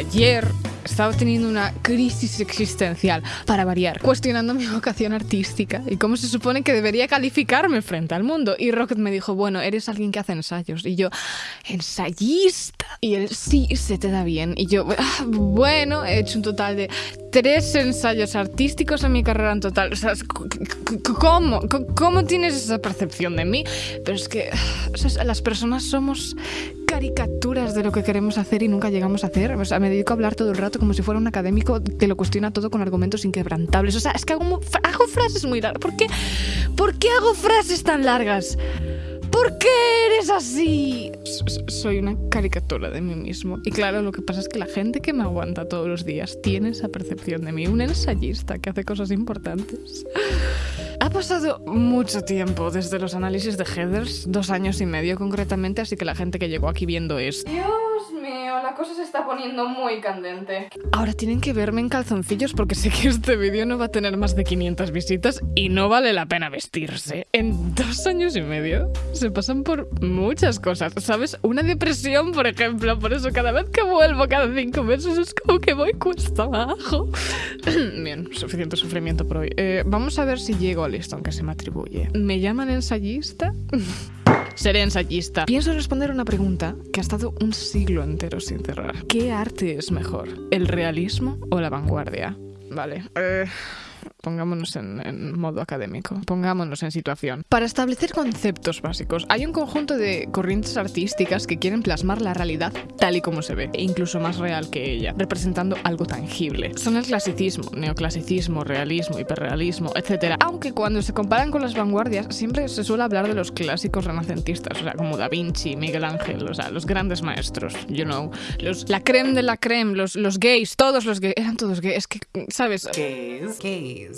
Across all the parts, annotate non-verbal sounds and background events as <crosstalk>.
ayer estaba teniendo una crisis existencial, para variar, cuestionando mi <laughs> vocación artística y cómo se supone que debería calificarme frente al mundo. Y Rocket me dijo, bueno, eres alguien que hace ensayos. Y yo, ensayista. Y él, sí, se te da bien. Y yo, "Ah, bueno, he hecho un total de tres ensayos artísticos en mi carrera en total. O sea, ¿cómo? ¿Cómo tienes esa percepción de mí? Pero es que las personas somos caricaturas de lo que queremos hacer y nunca llegamos a hacer. O sea, me dedico a hablar todo el rato como si fuera un académico que lo cuestiona todo con argumentos inquebrantables. O sea, es que hago, hago frases muy largas. ¿Por qué? ¿Por qué hago frases tan largas? ¿Por qué eres así? Soy una caricatura de mí mismo. Y claro, lo que pasa es que la gente que me aguanta todos los días tiene esa percepción de mí. Un ensayista que hace cosas importantes. Ha pasado mucho tiempo desde los análisis de headers, dos años y medio concretamente, así que la gente que llegó aquí viendo esto. Dios la cosa se está poniendo muy candente. Ahora tienen que verme en calzoncillos porque sé que este vídeo no va a tener más de 500 visitas y no vale la pena vestirse. En dos años y medio se pasan por muchas cosas, ¿sabes? Una depresión, por ejemplo, por eso cada vez que vuelvo cada cinco meses es como que voy cuesta abajo. <clears throat> Bien, suficiente sufrimiento por hoy. Eh, vamos a ver si llego al listón que se me atribuye. ¿Me llaman ensayista? <laughs> Seré ensayista. Pienso responder una pregunta que ha estado un siglo entero sin ¿Qué arte es mejor? ¿El realismo o la vanguardia? Vale. eh, Pongámonos en, modo académico, pongámonos en situación. Para establecer conceptos básicos, hay un conjunto de corrientes artísticas que quieren plasmar la realidad tal y como se ve, e incluso más real que ella, representando algo tangible. Son el clasicismo, neoclasicismo, realismo, hiperrealismo, etc. Aunque cuando se comparan con las vanguardias, siempre se suele hablar de los clásicos renacentistas, o sea, como Da Vinci, Miguel Ángel, o sea, los grandes maestros, you know, los, la creme de la creme, los, los gays, todos los gays, eran todos gays, es que, ¿sabes? Gays. Gays.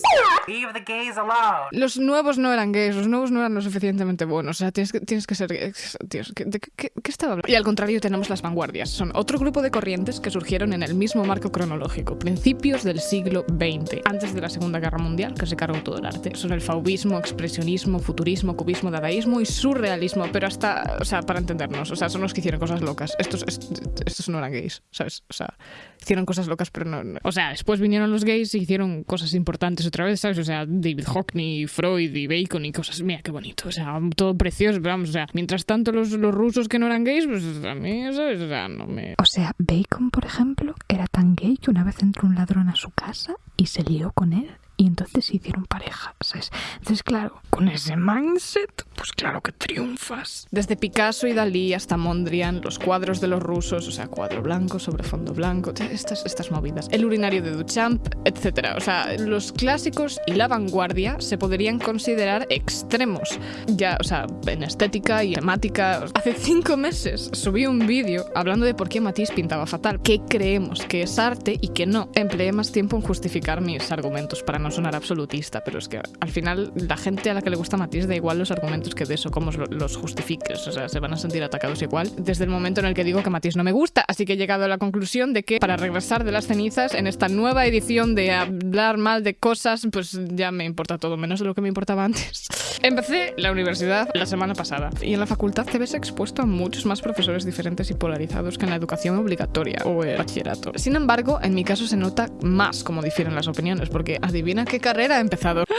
Leave the gays alone. Los nuevos no eran gays, los nuevos no eran lo suficientemente buenos. O sea, tienes que, tienes que ser gay. Dios, ¿qué, de qué- estaba hablando? Y al contrario, tenemos las vanguardias. Son otro grupo de corrientes que surgieron en el mismo marco cronológico, principios del siglo XX, antes de la Segunda Guerra Mundial, que se cargó todo el arte. Son el fauvismo, expresionismo, futurismo, cubismo, dadaísmo y surrealismo, pero hasta, o sea, para entendernos, o sea, son los que hicieron cosas locas. Estos, est- estos no eran gays, ¿sabes? O sea, hicieron cosas locas, pero no- O sea, después vinieron los gays y hicieron cosas importantes otra vez, ¿sabes? O sea, David Hockney, Freud y Bacon y cosas. Mira, qué bonito. O sea, todo precioso, pero vamos, o sea, mientras tanto los, los rusos que no eran gays, pues a mí, ¿sabes? O no me... O sea, Bacon, por ejemplo, era tan gay que una vez entró un ladrón a su casa y se lió con él. Y entonces se hicieron pareja, ¿sabes? Entonces, claro, con ese mindset, pues claro que triunfas. Desde Picasso y Dalí hasta Mondrian, los cuadros de los rusos, o sea, cuadro blanco sobre fondo blanco, estas, estas movidas. El urinario de Duchamp, etc. O sea, los clásicos y la vanguardia se podrían considerar extremos. Ya, o sea, en estética y temática. Hace cinco meses subí un vídeo hablando de por qué Matisse pintaba fatal. ¿Qué creemos que es arte y que no? Empleé más tiempo en justificar mis argumentos para no sonar absolutista, pero es que al final la gente a la que le gusta Matisse da igual los argumentos que de eso, cómo lo- los justifiques, o sea, se van a sentir atacados igual desde el momento en el que digo que Matisse no me gusta, así que he llegado a la conclusión de que para regresar de las cenizas en esta nueva edición de hablar mal de cosas, pues ya me importa todo menos de lo que me importaba antes. <laughs> Empecé la universidad la semana pasada y en la facultad te ves expuesto a muchos más profesores diferentes y polarizados que en la educación obligatoria o el bachillerato. Sin embargo, en mi caso se nota más cómo difieren las opiniones, porque adivina qué carrera he empezado. <gasps>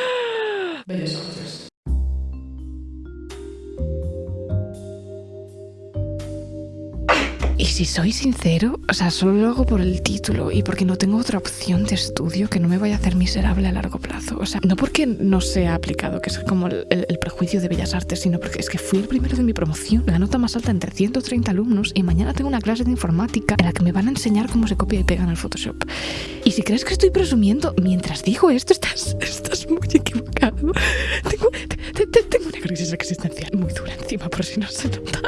Y si soy sincero, o sea, solo lo hago por el título y porque no tengo otra opción de estudio que no me vaya a hacer miserable a largo plazo. O sea, no porque no sea aplicado, que es como el, el- el prejuicio de Bellas Artes, sino porque es que fui el primero de mi promoción, la nota más alta entre 130 alumnos y mañana tengo una clase de informática en la que me van a enseñar cómo se copia y pega en el Photoshop. Y si crees que estoy presumiendo mientras digo esto, estás, estás muy equivocado. Tengo, te- te- tengo una crisis existencial muy dura encima, por si no se nota.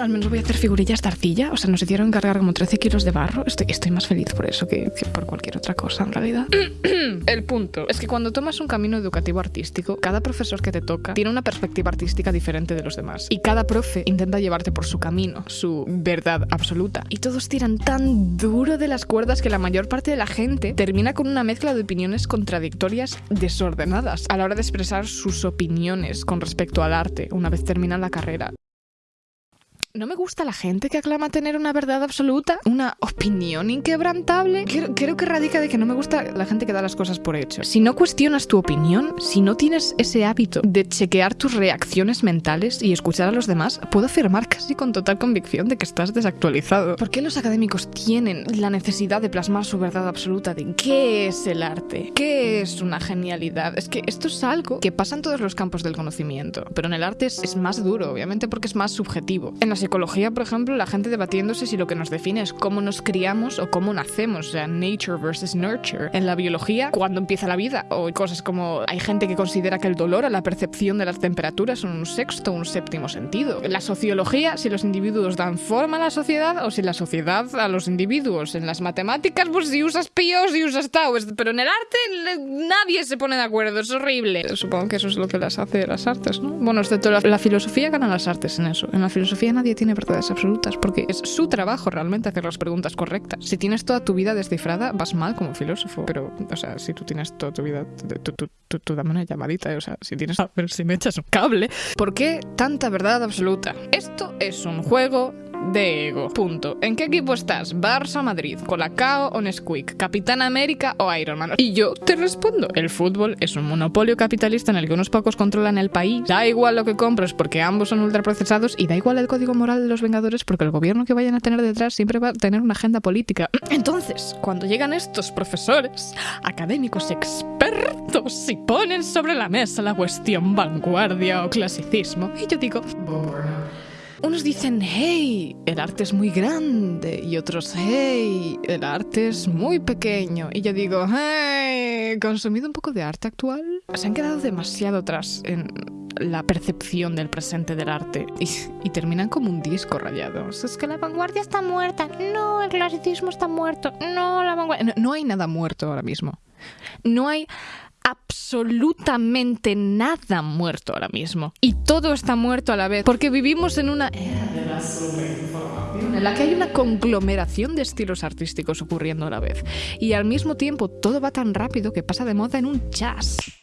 Al menos voy a hacer figurillas de arcilla. O sea, nos hicieron cargar como 13 kilos de barro. Estoy, más feliz por eso que, que por cualquier otra cosa, en realidad. <clears throat> El punto es que cuando tomas un camino educativo artístico, cada profesor que te toca tiene una perspectiva artística diferente de los demás. Y cada profe intenta llevarte por su camino, su verdad absoluta. Y todos tiran tan duro de las cuerdas que la mayor parte de la gente termina con una mezcla de opiniones contradictorias desordenadas a la hora de expresar sus opiniones con respecto al arte una vez terminan la carrera. No me gusta la gente que aclama tener una verdad absoluta, una opinión inquebrantable. Creo, que radica de que no me gusta la gente que da las cosas por hecho. Si no cuestionas tu opinión, si no tienes ese hábito de chequear tus reacciones mentales y escuchar a los demás, puedo afirmar casi con total convicción de que estás desactualizado. ¿Por qué los académicos tienen la necesidad de plasmar su verdad absoluta de qué es el arte? ¿Qué es una genialidad? Es que esto es algo que pasa en todos los campos del conocimiento, pero en el arte es, más duro, obviamente porque es más subjetivo. Psicología, por ejemplo, la gente debatiéndose si lo que nos define es cómo nos criamos o cómo nacemos, o sea, nature versus nurture. En la biología, cuándo empieza la vida, o cosas como hay gente que considera que el dolor o la percepción de las temperaturas son un sexto un séptimo sentido. En la sociología, si los individuos dan forma a la sociedad o si la sociedad a los individuos. En las matemáticas, pues si usas píos y usas tau, pero en el arte nadie se pone de acuerdo, es horrible. Supongo que eso es lo que las hace las artes, ¿no? Bueno, excepto la, la filosofía ganan las artes en eso. En la filosofía nadie tiene verdades absolutas porque es su trabajo realmente hacer las preguntas correctas. Si tienes toda tu vida descifrada, vas mal como filósofo. Pero, o sea, si tú tienes toda tu vida, tú, tú, tú, dame una llamadita, o sea, si tienes... A ver si me echas un cable. ¿Por qué tanta verdad absoluta? Esto es un juego de ego. Punto. ¿En qué equipo estás? ¿Barça Madrid? ¿Colacao o Nesquik? ¿Capitán América o Iron Man? Y yo te respondo. El fútbol es un monopolio capitalista en el que unos pocos controlan el país. Da igual lo que compres porque ambos son ultraprocesados y da igual el código moral de los Vengadores porque el gobierno que vayan a tener detrás siempre va a tener una agenda política. Entonces, cuando llegan estos profesores, académicos expertos y ponen sobre la mesa la cuestión vanguardia o clasicismo, y yo digo... Unos dicen, hey, el arte es muy grande. Y otros, hey, el arte es muy pequeño. Y yo digo, hey, ¿consumido un poco de arte actual? Se han quedado demasiado atrás en la percepción del presente del arte y, terminan como un disco rayado. Es que la vanguardia está muerta. No, el clasicismo está muerto. No, la vanguardia... No, no hay nada muerto ahora mismo. No hay absolutamente nada muerto ahora mismo. Y todo está muerto a la vez, porque vivimos en una en la que hay una conglomeración de estilos artísticos ocurriendo a la vez. Y al mismo tiempo todo va tan rápido que pasa de moda en un jazz.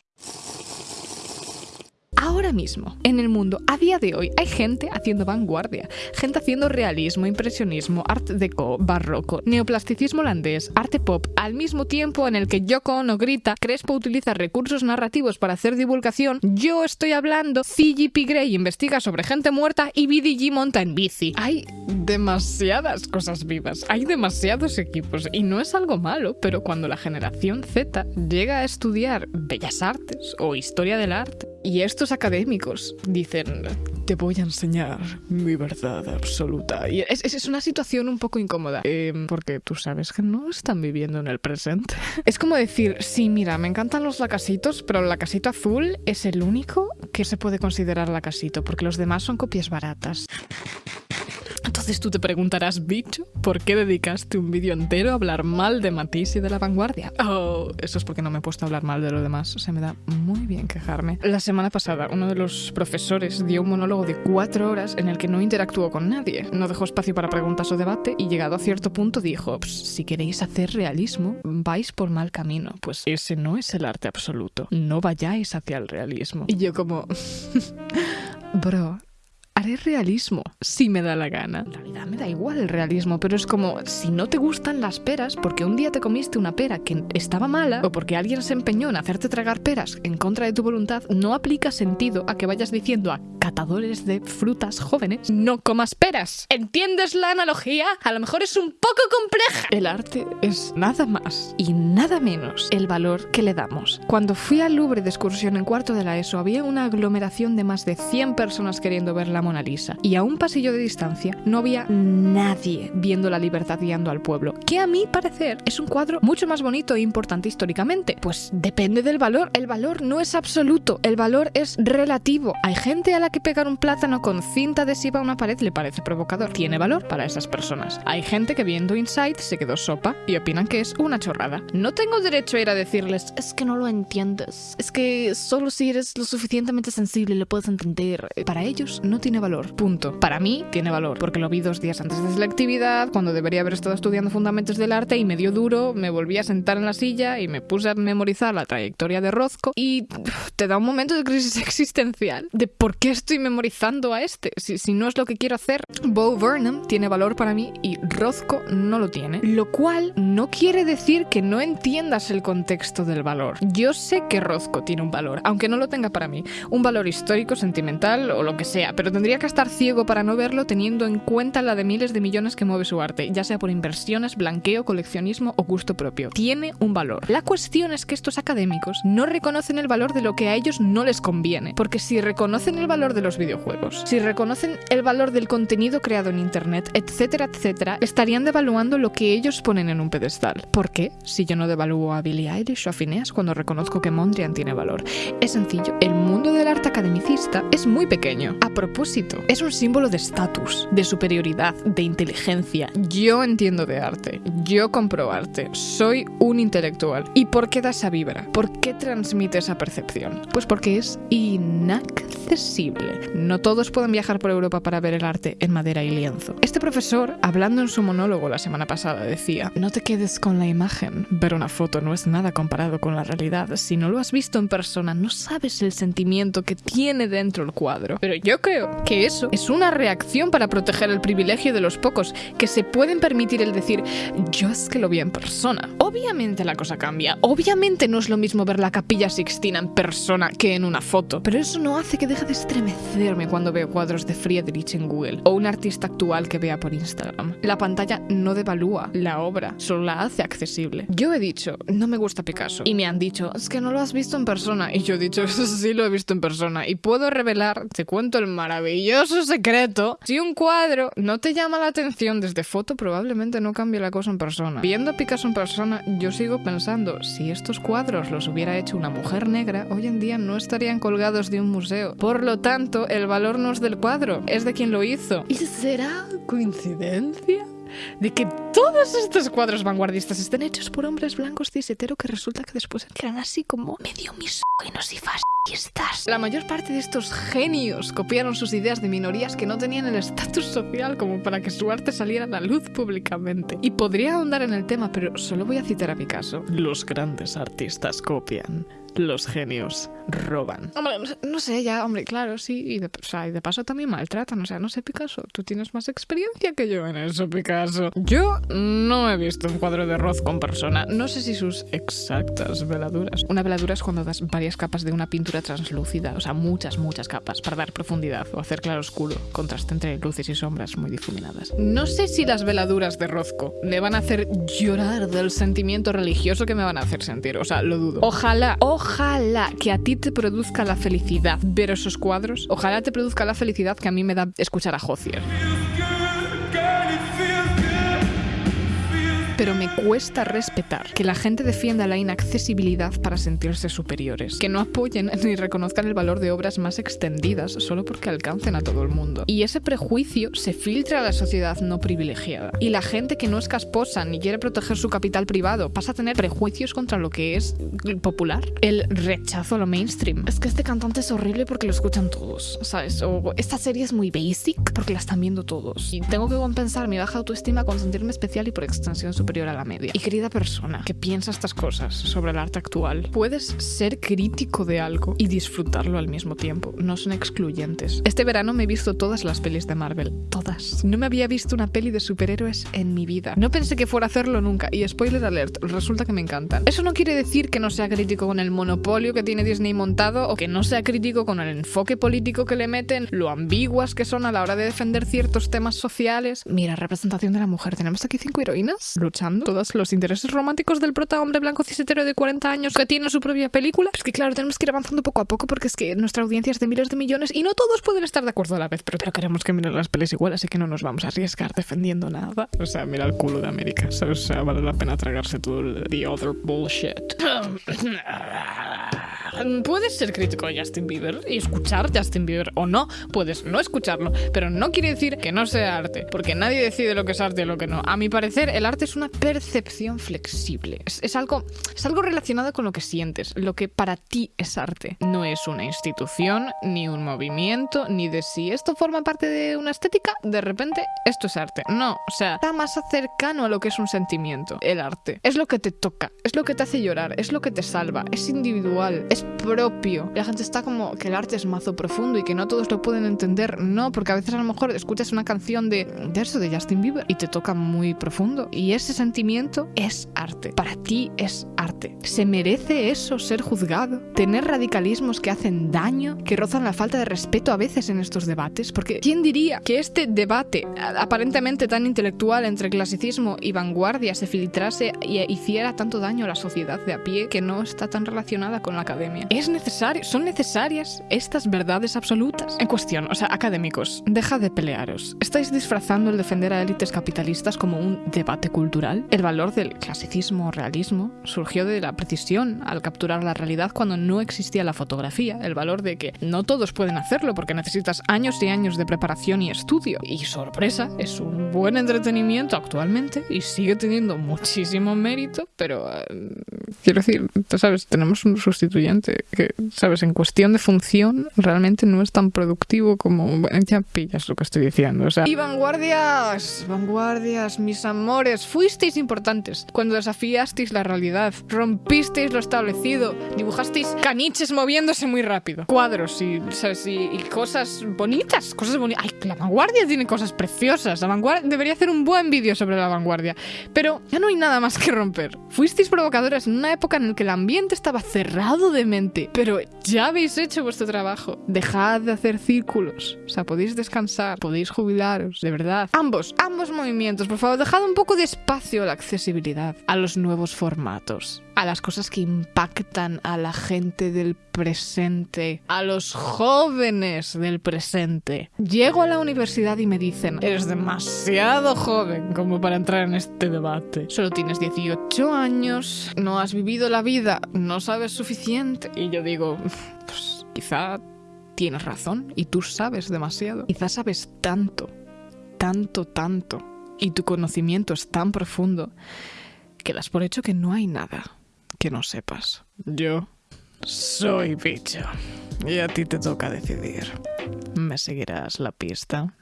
Ahora mismo, en el mundo, a día de hoy, hay gente haciendo vanguardia, gente haciendo realismo, impresionismo, art deco, barroco, neoplasticismo holandés, arte pop, al mismo tiempo en el que Yoko Ono grita, Crespo utiliza recursos narrativos para hacer divulgación, yo estoy hablando, CGP Grey investiga sobre gente muerta y BDG monta en bici. Hay demasiadas cosas vivas, hay demasiados equipos y no es algo malo, pero cuando la generación Z llega a estudiar bellas artes o historia del arte, y estos académicos dicen, te voy a enseñar mi verdad absoluta. Y es, es una situación un poco incómoda, eh, porque tú sabes que no están viviendo en el presente. <laughs> Es como decir, sí, mira, me encantan los lacasitos, pero el lacasito azul es el único que se puede considerar lacasito, porque los demás son copias baratas. Entonces tú te preguntarás, bicho, ¿por qué dedicaste un vídeo entero a hablar mal de Matisse y de la vanguardia? Oh, eso es porque no me he puesto a hablar mal de lo demás. O sea, me da muy bien quejarme. La semana pasada, uno de los profesores dio un monólogo de cuatro horas en el que no interactuó con nadie. No dejó espacio para preguntas o debate y llegado a cierto punto dijo, si queréis hacer realismo, vais por mal camino. Pues ese no es el arte absoluto. No vayáis hacia el realismo. Y yo como... <laughs> Bro, haré realismo si me da la gana. En realidad me da igual el realismo, pero es como si no te gustan las peras porque un día te comiste una pera que estaba mala o porque alguien se empeñó en hacerte tragar peras en contra de tu voluntad, no aplica sentido a que vayas diciendo a catadores de frutas jóvenes no comas peras. ¿Entiendes la analogía? A lo mejor es un poco compleja. El arte es nada más y nada menos el valor que le damos. Cuando fui al Louvre de excursión en cuarto de la ESO había una aglomeración de más de 100 personas queriendo ver la Mona Lisa. Y a un pasillo de distancia no había nadie viendo la libertad guiando al pueblo, que a mi parecer es un cuadro mucho más bonito e importante históricamente. Pues depende del valor. El valor no es absoluto, el valor es relativo. Hay gente a la que pegar un plátano con cinta adhesiva a una pared le parece provocador. Tiene valor para esas personas. Hay gente que viendo Inside se quedó sopa y opinan que es una chorrada. No tengo derecho a ir a decirles, es que no lo entiendes. Es que solo si eres lo suficientemente sensible lo puedes entender. Para ellos no tiene valor. Punto. Para mí tiene valor, porque lo vi dos días antes de selectividad, cuando debería haber estado estudiando fundamentos del arte y me dio duro, me volví a sentar en la silla y me puse a memorizar la trayectoria de Rozco y te da un momento de crisis <laughs> existencial de por qué estoy memorizando a este, si, si no es lo que quiero hacer. Bo Burnham tiene valor para mí y Rozco no lo tiene, lo cual no quiere decir que no entiendas el contexto del valor. Yo sé que Rozco tiene un valor, aunque no lo tenga para mí, un valor histórico, sentimental o lo que sea, pero tendría que estar ciego para no verlo teniendo en cuenta la de miles de millones que mueve su arte, ya sea por inversiones, blanqueo, coleccionismo o gusto propio. Tiene un valor. La cuestión es que estos académicos no reconocen el valor de lo que a ellos no les conviene, porque si reconocen el valor de los videojuegos, si reconocen el valor del contenido creado en internet, etcétera, etcétera, estarían devaluando lo que ellos ponen en un pedestal. ¿Por qué? Si yo no devalúo a Billie Eilish o a Phineas cuando reconozco que Mondrian tiene valor. Es sencillo, el mundo del arte academicista es muy pequeño. A propósito, es un símbolo de estatus, de superioridad, de inteligencia. Yo entiendo de arte, yo compro arte, soy un intelectual. ¿Y por qué da esa vibra? ¿Por qué transmite esa percepción? Pues porque es inaccesible. No todos pueden viajar por Europa para ver el arte en madera y lienzo. Este profesor, hablando en su monólogo la semana pasada, decía, no te quedes con la imagen. Ver una foto no es nada comparado con la realidad. Si no lo has visto en persona, no sabes el sentimiento que tiene dentro el cuadro. Pero yo creo que eso es una reacción para proteger el privilegio de los pocos que se pueden permitir el decir, yo es que lo vi en persona. Obviamente la cosa cambia. Obviamente no es lo mismo ver la capilla Sixtina en persona que en una foto. Pero eso no hace que deje de estremecerme cuando veo cuadros de Friedrich en Google o un artista actual que vea por Instagram. La pantalla no devalúa la obra, solo la hace accesible. Yo he dicho, no me gusta Picasso. Y me han dicho, es que no lo has visto en persona. Y yo he dicho, sí lo he visto en persona. Y puedo revelar, te cuento el maravilloso secreto. Si un cuadro no te llama la atención desde foto, probablemente no cambie la cosa en persona. Viendo a Picasso en persona, yo sigo pensando, si estos cuadros los hubiera hecho una mujer negra, hoy en día no estarían colgados de un museo. Por lo tanto, el valor no es del cuadro, es de quien lo hizo. ¿Y será coincidencia? De que todos estos cuadros vanguardistas estén hechos por hombres blancos cis hetero que resulta que después eran así como medio misóginos y fascistas. La mayor parte de estos genios copiaron sus ideas de minorías que no tenían el estatus social como para que su arte saliera a la luz públicamente. Y podría ahondar en el tema, pero solo voy a citar a Picasso. Los grandes artistas copian. Los genios roban. Hombre, no sé- ya, hombre, claro, sí. Y de, o sea, y de paso también maltratan. O sea, no sé, Picasso, tú tienes más experiencia que yo en eso, Picasso. Yo no he visto un cuadro de Roth con persona. No sé si sus exactas veladuras. Una veladura es cuando das varias capas de una pintura translúcida. O sea, muchas, muchas capas para dar profundidad o hacer claro oscuro. Contraste entre luces y sombras muy difuminadas. No sé si las veladuras de Rozco me van a hacer llorar del sentimiento religioso que me van a hacer sentir. O sea, lo dudo. Ojalá, ojalá que a ti te produzca la felicidad ver esos cuadros. Ojalá te produzca la felicidad que a mí me da escuchar a Hozier. Pero me cuesta respetar que la gente defienda la inaccesibilidad para sentirse superiores, que no apoyen ni reconozcan el valor de obras más extendidas solo porque alcancen a todo el mundo. Y ese prejuicio se filtra a la sociedad no privilegiada. Y la gente que no es casposa ni quiere proteger su capital privado pasa a tener prejuicios contra lo que es popular. El rechazo a lo mainstream. Es que este cantante es horrible porque lo escuchan todos, ¿sabes? O esta serie es muy basic porque la están viendo todos. Y tengo que compensar mi baja autoestima con sentirme especial y por extensión superior Y querida persona que piensa estas cosas sobre el arte actual, puedes ser crítico de algo y disfrutarlo al mismo tiempo. No son excluyentes. Este verano me he visto todas las pelis de Marvel. Todas. No me había visto una peli de superhéroes en mi vida. No pensé que fuera a hacerlo nunca. Y spoiler alert, resulta que me encantan. Eso no quiere decir que no sea crítico con el monopolio que tiene Disney montado o que no sea crítico con el enfoque político que le meten, lo ambiguas que son a la hora de defender ciertos temas sociales. Mira, representación de la mujer. Tenemos aquí cinco heroínas todos los intereses románticos del prota hombre blanco cisetero de 40 años que tiene su propia película. Es que claro, tenemos que ir avanzando poco a poco porque es que nuestra audiencia es de miles de millones y no todos pueden estar de acuerdo a la vez, pero, pero queremos que miren las pelis igual, así que no nos vamos a arriesgar defendiendo nada. O sea, mira el culo de América. O sea, vale la pena tragarse todo el the other bullshit. <laughs> Puedes ser crítico de Justin Bieber y escuchar Justin Bieber o no, puedes no escucharlo, pero no quiere decir que no sea arte, porque nadie decide lo que es arte y lo que no. A mi parecer, el arte es una percepción flexible. Es, es algo, es algo relacionado con lo que sientes, lo que para ti es arte. No es una institución, ni un movimiento, ni de si esto forma parte de una estética, de repente esto es arte. No, o sea, está más cercano a lo que es un sentimiento, el arte. Es lo que te toca, es lo que te hace llorar, es lo que te salva, es individual, es propio. La gente está como que el arte es mazo profundo y que no todos lo pueden entender. No, porque a veces a lo mejor escuchas una canción de, de eso, de Justin Bieber, y te toca muy profundo. Y ese sentimiento es arte. Para ti es ¿Se merece eso ser juzgado? ¿Tener radicalismos que hacen daño? ¿Que rozan la falta de respeto a veces en estos debates? Porque ¿quién diría que este debate aparentemente tan intelectual entre clasicismo y vanguardia se filtrase y hiciera tanto daño a la sociedad de a pie que no está tan relacionada con la academia? ¿Es necesario? ¿Son necesarias estas verdades absolutas? En cuestión, o sea, académicos, deja de pelearos. ¿Estáis disfrazando el defender a élites capitalistas como un debate cultural? El valor del clasicismo o realismo surgió de la precisión al capturar la realidad cuando no existía la fotografía. El valor de que no todos pueden hacerlo porque necesitas años y años de preparación y estudio. Y sorpresa, es un buen entretenimiento actualmente y sigue teniendo muchísimo mérito, pero eh, quiero decir, tú sabes, tenemos un sustituyente que, sabes, en cuestión de función realmente no es tan productivo como ya pillas lo que estoy diciendo, o sea, y vanguardias, vanguardias, mis amores, fuisteis importantes cuando desafiasteis la realidad, rompisteis lo establecido, dibujasteis caniches moviéndose muy rápido, cuadros y, ¿sabes? y, cosas bonitas, cosas bonitas. Ay, la vanguardia tiene cosas preciosas. La vanguardia debería hacer un buen vídeo sobre la vanguardia. Pero ya no hay nada más que romper. Fuisteis provocadores en una época en la que el ambiente estaba cerrado de mente. Pero ya habéis hecho vuestro trabajo. Dejad de hacer círculos. O sea, podéis descansar, podéis jubilaros, de verdad. Ambos, ambos movimientos, por favor, dejad un poco de espacio a la accesibilidad, a los nuevos formatos, a las cosas que impactan a la gente del presente, a los jóvenes del presente. Llego a la universidad y me dicen, eres demasiado joven como para entrar en este debate. Solo tienes 18 años, no has vivido la vida, no sabes suficiente. Y yo digo, pues quizá tienes razón y tú sabes demasiado. Quizá sabes tanto, tanto, tanto. Y tu conocimiento es tan profundo que das por hecho que no hay nada que no sepas. Yo soy bicho. Y a ti te toca decidir. ¿Me seguirás la pista?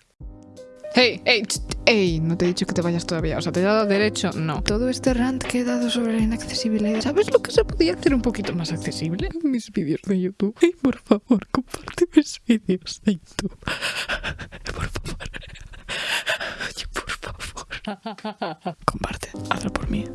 Hey, hey, hey, no te he dicho que te vayas todavía. O sea, te he dado derecho. No. Todo este rant que he dado sobre la inaccesibilidad. ¿Sabes lo que se podía hacer un poquito más accesible? <laughs> Mis vídeos de YouTube. Ay, por favor, comparte mis vídeos de YouTube. <laughs> Por favor. <laughs> Ay, por favor. Comparte. Hazlo por mí.